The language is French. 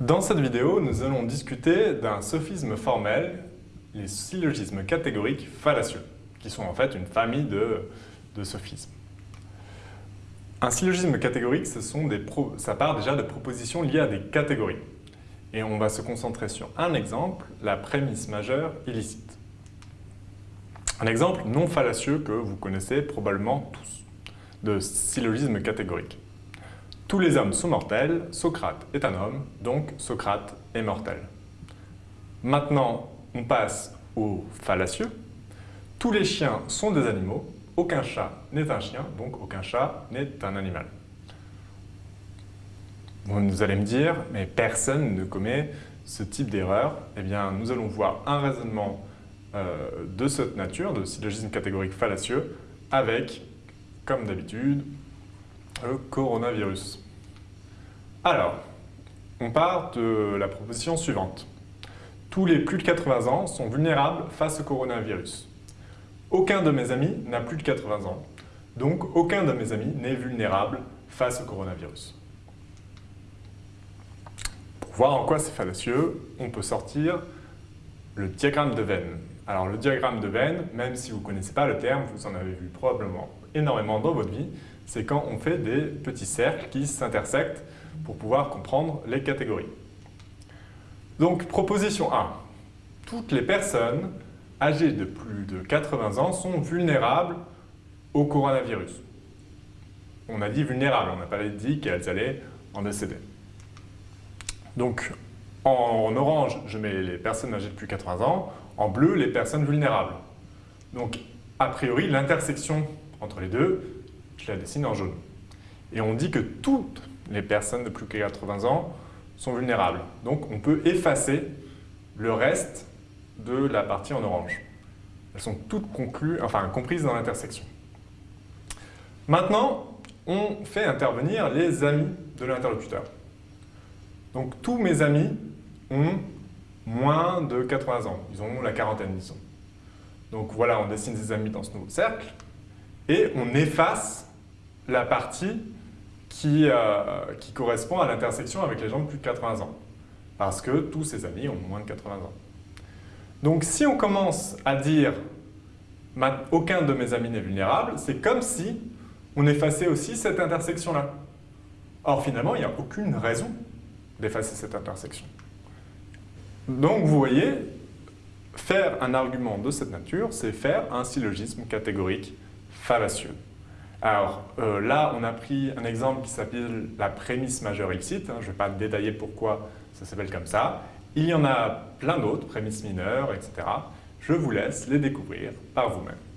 Dans cette vidéo, nous allons discuter d'un sophisme formel, les syllogismes catégoriques fallacieux, qui sont en fait une famille de, sophismes. Un syllogisme catégorique, ça part déjà de propositions liées à des catégories. Et on va se concentrer sur un exemple, la prémisse majeure illicite. Un exemple non fallacieux que vous connaissez probablement tous, de syllogisme catégorique. Tous les hommes sont mortels, Socrate est un homme, donc Socrate est mortel. Maintenant, on passe au fallacieux. Tous les chiens sont des animaux, aucun chat n'est un chien, donc aucun chat n'est un animal. Vous allez me dire, mais personne ne commet ce type d'erreur. Eh bien, nous allons voir un raisonnement euh, de cette nature, de syllogisme catégorique fallacieux, avec, comme d'habitude, le coronavirus. Alors, on part de la proposition suivante. Tous les plus de 80 ans sont vulnérables face au coronavirus. Aucun de mes amis n'a plus de 80 ans, donc aucun de mes amis n'est vulnérable face au coronavirus. Pour voir en quoi c'est fallacieux, on peut sortir le diagramme de Venn. Alors le diagramme de Venn, même si vous ne connaissez pas le terme, vous en avez vu probablement énormément dans votre vie, c'est quand on fait des petits cercles qui s'intersectent pour pouvoir comprendre les catégories. Donc, proposition 1. Toutes les personnes âgées de plus de 80 ans sont vulnérables au coronavirus. On a dit vulnérables, on n'a pas dit qu'elles allaient en décéder. Donc, en orange, je mets les personnes âgées de plus de 80 ans, en bleu, les personnes vulnérables. Donc, a priori, l'intersection entre les deux, je la dessine en jaune. Et on dit que toutes les personnes de plus de 80 ans sont vulnérables. Donc on peut effacer le reste de la partie en orange. Elles sont toutes conclues, enfin, comprises dans l'intersection. Maintenant, on fait intervenir les amis de l'interlocuteur. Donc tous mes amis ont moins de 80 ans. Ils ont la quarantaine, disons. Donc voilà, on dessine des amis dans ce nouveau cercle et on efface la partie euh, qui, correspond à l'intersection avec les gens de plus de 80 ans. Parce que tous ses amis ont moins de 80 ans. Donc si on commence à dire « aucun de mes amis n'est vulnérable », c'est comme si on effaçait aussi cette intersection-là. Or finalement, il n'y a aucune raison d'effacer cette intersection. Donc vous voyez, faire un argument de cette nature, c'est faire un syllogisme catégorique fallacieux. Alors euh, là, on a pris un exemple qui s'appelle la prémisse majeure illicite. Hein. je ne vais pas détailler pourquoi ça s'appelle comme ça. Il y en a plein d'autres, prémisses mineures, etc. Je vous laisse les découvrir par vous-même.